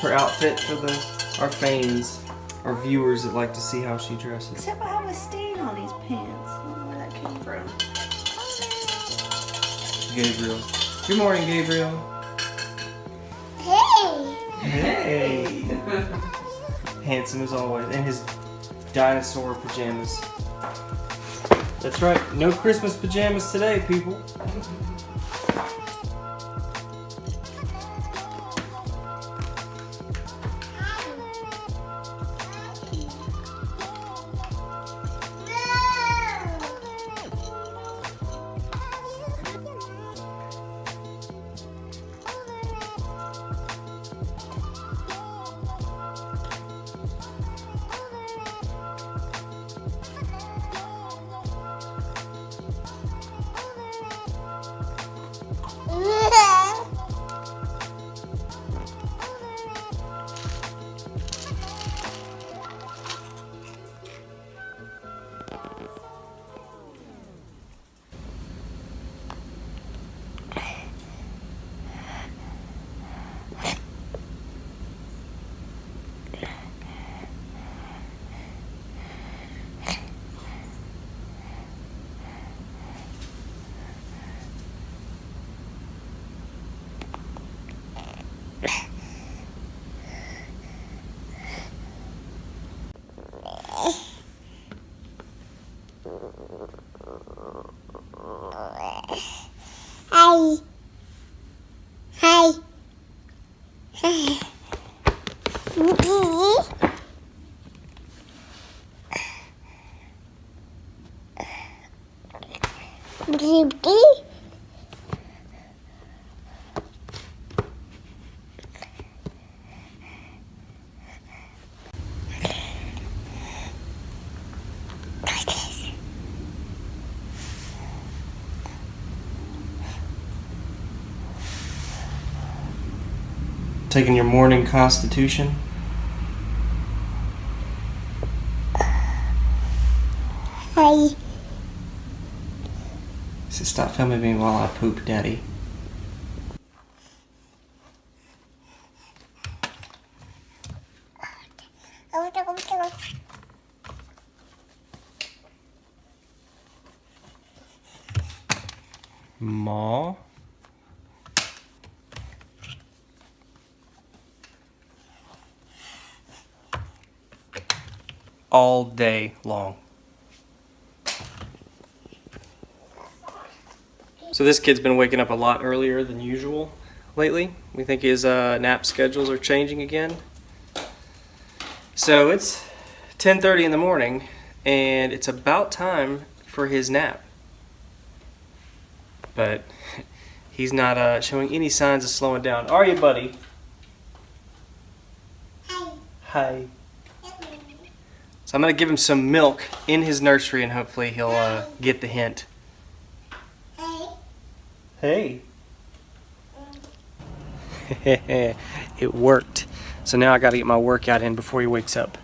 Beautiful as always. Her outfit for the our fans, our viewers that like to see how she dresses. Except I have a stain on these pants. I don't know where that came from. Gabriel. Good morning, Gabriel. Hey! Hey! Handsome as always. And his dinosaur pajamas. That's right. No Christmas pajamas today, people. Baby. Taking your morning constitution. Hi. So stop filming me while I poop, Daddy. Ma. All day long. So this kid's been waking up a lot earlier than usual lately. We think his uh, nap schedules are changing again. So it's 10:30 in the morning, and it's about time for his nap. But he's not uh, showing any signs of slowing down. Are you, buddy? Hi. Hi. So I'm gonna give him some milk in his nursery, and hopefully he'll uh, get the hint. Hey. It worked. So now I gotta get my workout in before he wakes up.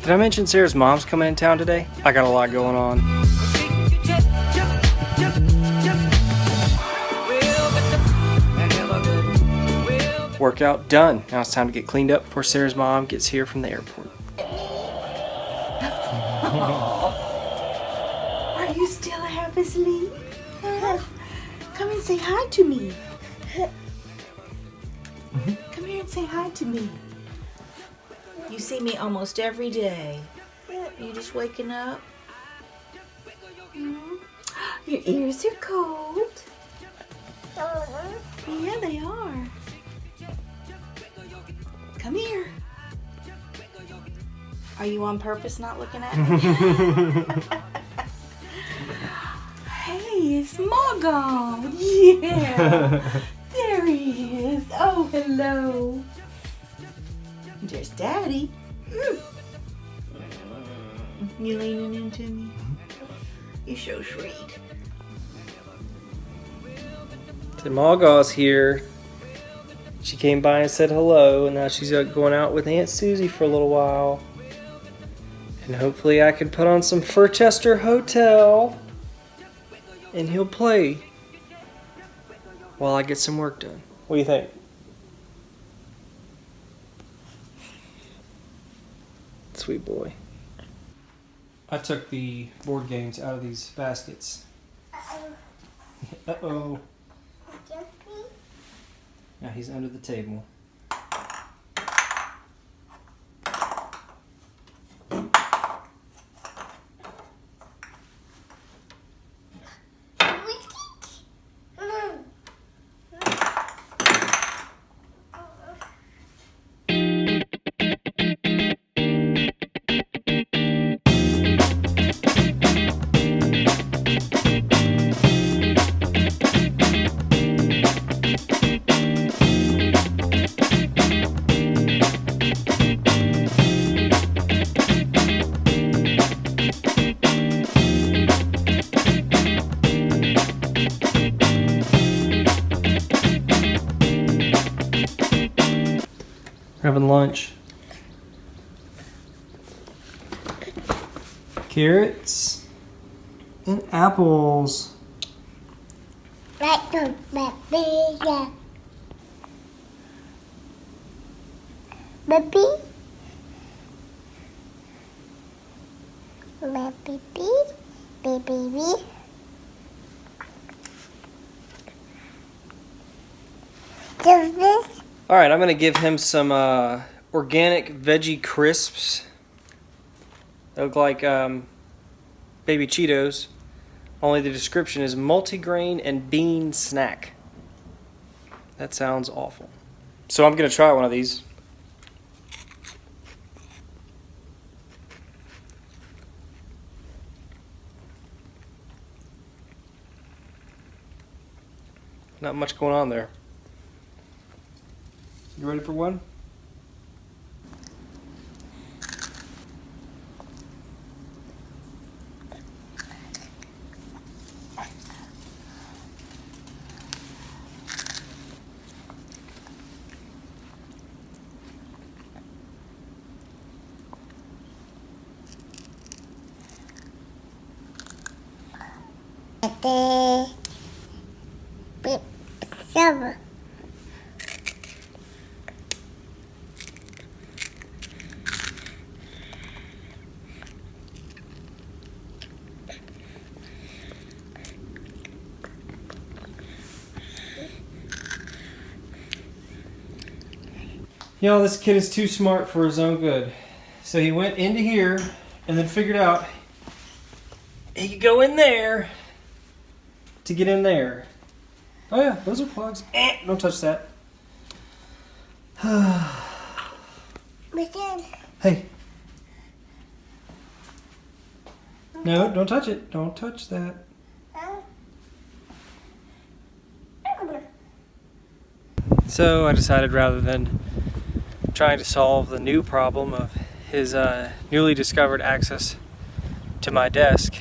Did I mention Sarah's mom's coming in town today? I got a lot going on. Workout done. Now it's time to get cleaned up before Sarah's mom gets here from the airport. Are you still half asleep? Come and say hi to me. Come here and say hi to me. You see me almost every day. You just waking up? Hmm? Your ears are cold. Yeah, they are. Come here. Are you on purpose not looking at me? hey, it's Margot. Yeah. there he is. Oh, hello. There's Daddy. Mm. You leaning into me? You're so sweet. So Margot's here. She came by and said hello, and now she's uh, going out with Aunt Susie for a little while. And hopefully, I can put on some Furchester Hotel, and he'll play while I get some work done. What do you think? Sweet boy. I took the board games out of these baskets. Uh oh. Now he's under the table. Having lunch. Carrots and apples. Baby. Baby. Baby. Baby. Just this. All right, I'm gonna give him some uh, organic veggie crisps. They look like um, baby Cheetos. Only the description is multigrain and bean snack. That sounds awful. So I'm gonna try one of these. Not much going on there. You ready for one? Big silver. You know, this kid is too smart for his own good. So he went into here and then figured out he could go in there to get in there. Oh yeah, those are plugs. Eh, don't touch that. Hey. No, don't touch it. Don't touch that. So I decided rather than trying to solve the new problem of his uh, newly discovered access to my desk,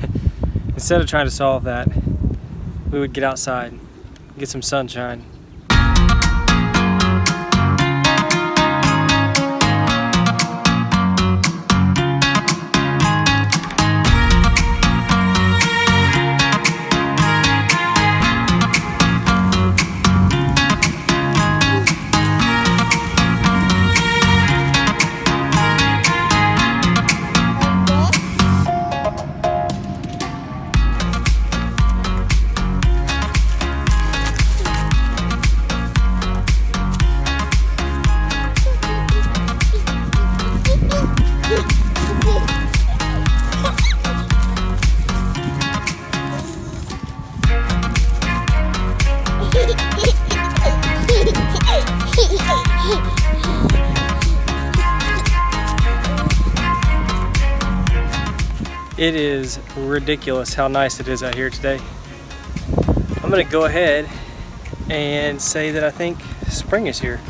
instead of trying to solve that, we would get outside, get some sunshine. It is ridiculous how nice it is out here today. I'm gonna go ahead and say that I think spring is here.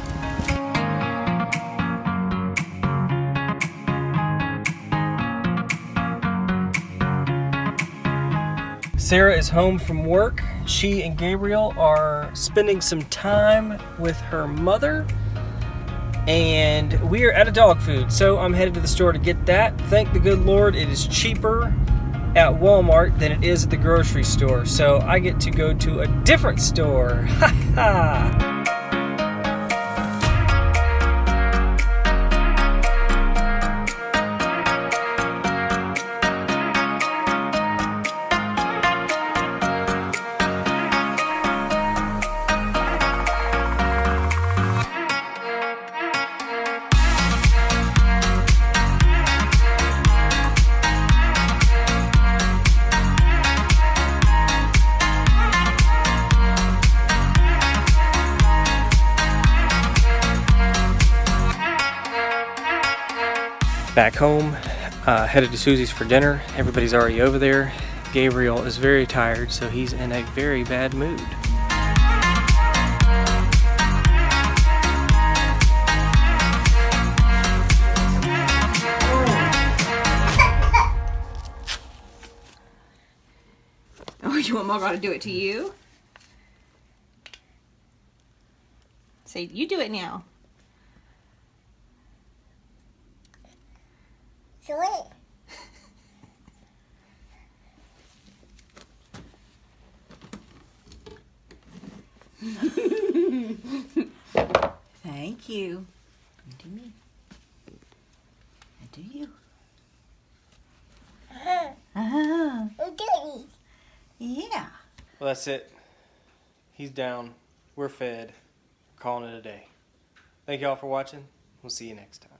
Sarah is home from work she and Gabriel are spending some time with her mother. And we are out of dog food, so I'm headed to the store to get that. Thank the good Lord, it is cheaper at Walmart than it is at the grocery store. So I get to go to a different store. Ha ha! Back home, uh, headed to Susie's for dinner. Everybody's already over there. Gabriel is very tired, so he's in a very bad mood. Oh, you want Margot to do it to you? Say, you do it now. Sweet. Thank you. You do me. I do you. Ah, Goody. yeah. Well, that's it. He's down. We're fed. We're calling it a day. Thank y'all for watching. We'll see you next time.